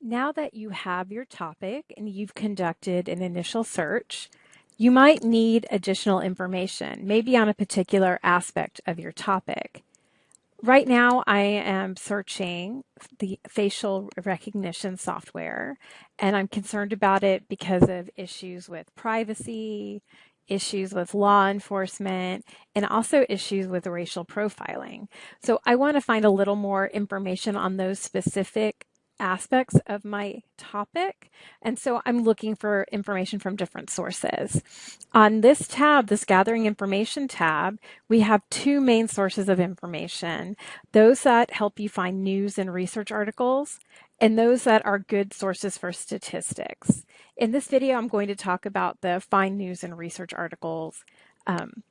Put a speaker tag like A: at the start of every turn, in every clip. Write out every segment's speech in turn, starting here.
A: Now that you have your topic and you've conducted an initial search, you might need additional information, maybe on a particular aspect of your topic. Right now, I am searching the facial recognition software, and I'm concerned about it because of issues with privacy, issues with law enforcement, and also issues with racial profiling. So I want to find a little more information on those specific aspects of my topic. And so I'm looking for information from different sources. On this tab, this gathering information tab, we have two main sources of information. Those that help you find news and research articles and those that are good sources for statistics. In this video, I'm going to talk about the find news and research articles um,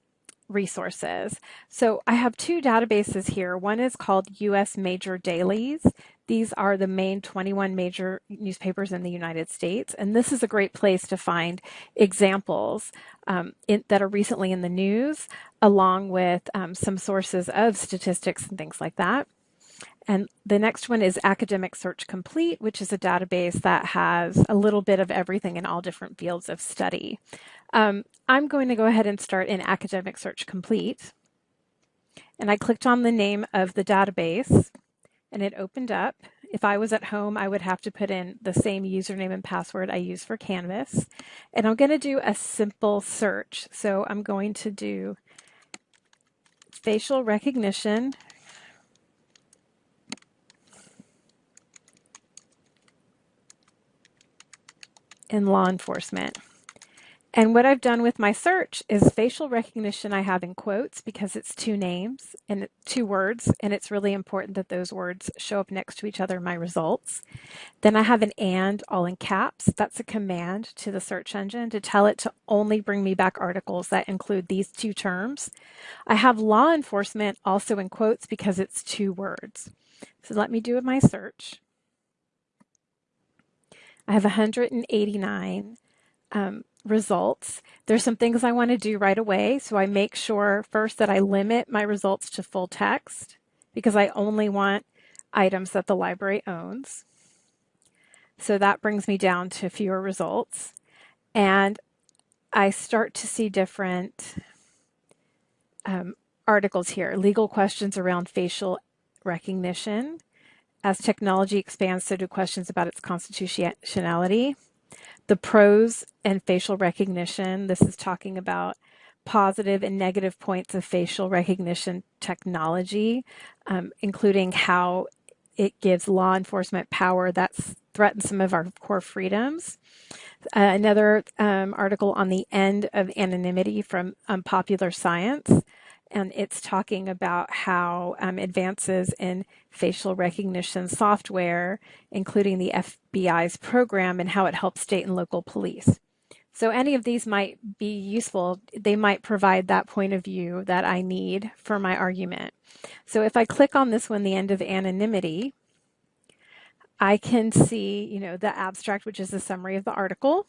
A: resources. So I have two databases here. One is called US Major Dailies. These are the main 21 major newspapers in the United States. And this is a great place to find examples um, in, that are recently in the news, along with um, some sources of statistics and things like that. And the next one is Academic Search Complete, which is a database that has a little bit of everything in all different fields of study. Um, I'm going to go ahead and start in Academic Search Complete. And I clicked on the name of the database and it opened up. If I was at home, I would have to put in the same username and password I use for Canvas. And I'm going to do a simple search. So I'm going to do facial recognition in law enforcement. And what I've done with my search is facial recognition I have in quotes because it's two names and two words, and it's really important that those words show up next to each other in my results. Then I have an and all in caps. That's a command to the search engine to tell it to only bring me back articles that include these two terms. I have law enforcement also in quotes because it's two words. So let me do my search. I have 189 um, results. There's some things I want to do right away. So I make sure first that I limit my results to full text because I only want items that the library owns. So that brings me down to fewer results. And I start to see different um, articles here. Legal questions around facial recognition. As technology expands, so do questions about its constitutionality the pros and facial recognition. This is talking about positive and negative points of facial recognition technology, um, including how it gives law enforcement power that threatens some of our core freedoms. Uh, another um, article on the end of anonymity from um, Popular Science and it's talking about how um, advances in facial recognition software, including the FBI's program, and how it helps state and local police. So any of these might be useful. They might provide that point of view that I need for my argument. So if I click on this one, the end of anonymity, I can see, you know, the abstract, which is the summary of the article.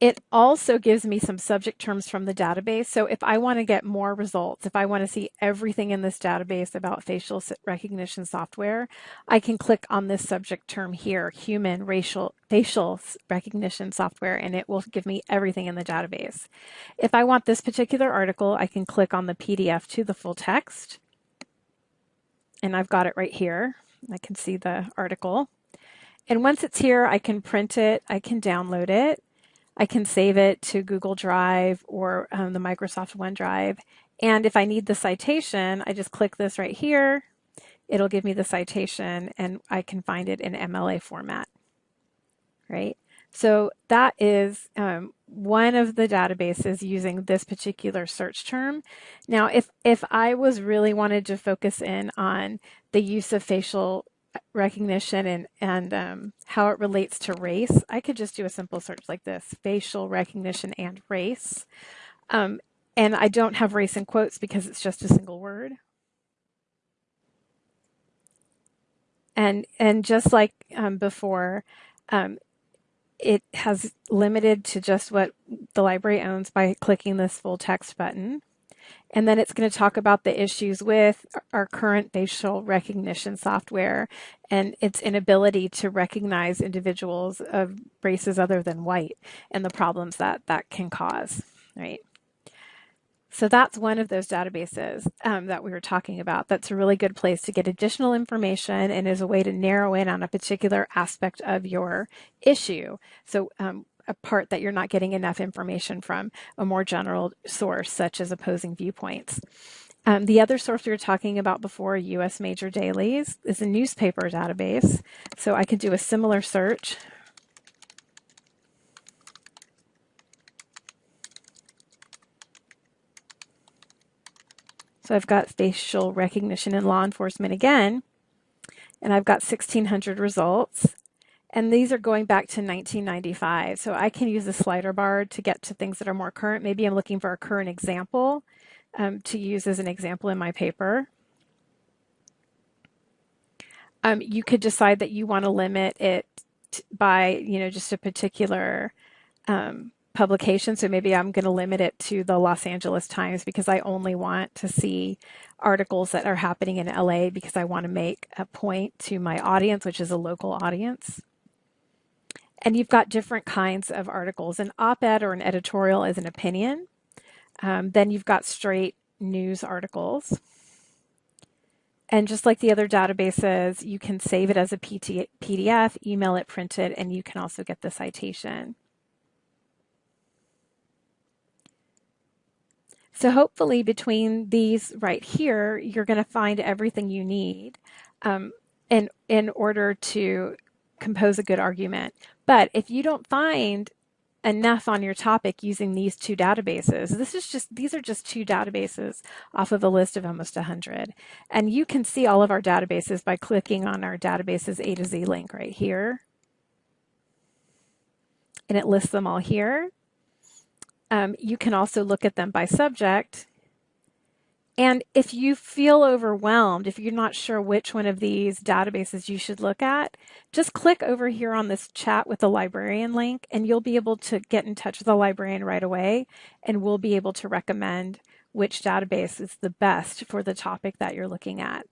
A: It also gives me some subject terms from the database. So if I want to get more results, if I want to see everything in this database about facial recognition software, I can click on this subject term here, human racial facial recognition software, and it will give me everything in the database. If I want this particular article, I can click on the PDF to the full text. And I've got it right here. I can see the article. And once it's here, I can print it, I can download it, I can save it to Google Drive or um, the Microsoft OneDrive. And if I need the citation, I just click this right here. It'll give me the citation and I can find it in MLA format, right? So that is um, one of the databases using this particular search term. Now, if, if I was really wanted to focus in on the use of facial recognition and, and um, how it relates to race, I could just do a simple search like this, facial recognition and race. Um, and I don't have race in quotes because it's just a single word. And, and just like um, before, um, it has limited to just what the library owns by clicking this full text button. And then it's going to talk about the issues with our current facial recognition software and its inability to recognize individuals of races other than white and the problems that that can cause, right? So that's one of those databases um, that we were talking about. That's a really good place to get additional information and is a way to narrow in on a particular aspect of your issue. So um, a part that you're not getting enough information from a more general source, such as opposing viewpoints. Um, the other source we were talking about before, U.S. Major Dailies, is a newspaper database. So I could do a similar search So I've got facial recognition in law enforcement again, and I've got 1600 results. And these are going back to 1995. So I can use the slider bar to get to things that are more current. Maybe I'm looking for a current example um, to use as an example in my paper. Um, you could decide that you want to limit it by, you know, just a particular um, publication. So maybe I'm going to limit it to the Los Angeles Times because I only want to see articles that are happening in LA because I want to make a point to my audience, which is a local audience. And you've got different kinds of articles. An op ed or an editorial is an opinion. Um, then you've got straight news articles. And just like the other databases, you can save it as a PDF, email it, print it, and you can also get the citation. So hopefully between these right here, you're going to find everything you need um, in, in order to compose a good argument. But if you don't find enough on your topic using these two databases. This is just these are just two databases off of a list of almost 100. And you can see all of our databases by clicking on our databases A to Z link right here. And it lists them all here. Um, you can also look at them by subject. And if you feel overwhelmed, if you're not sure which one of these databases you should look at, just click over here on this chat with the librarian link and you'll be able to get in touch with the librarian right away and we'll be able to recommend which database is the best for the topic that you're looking at.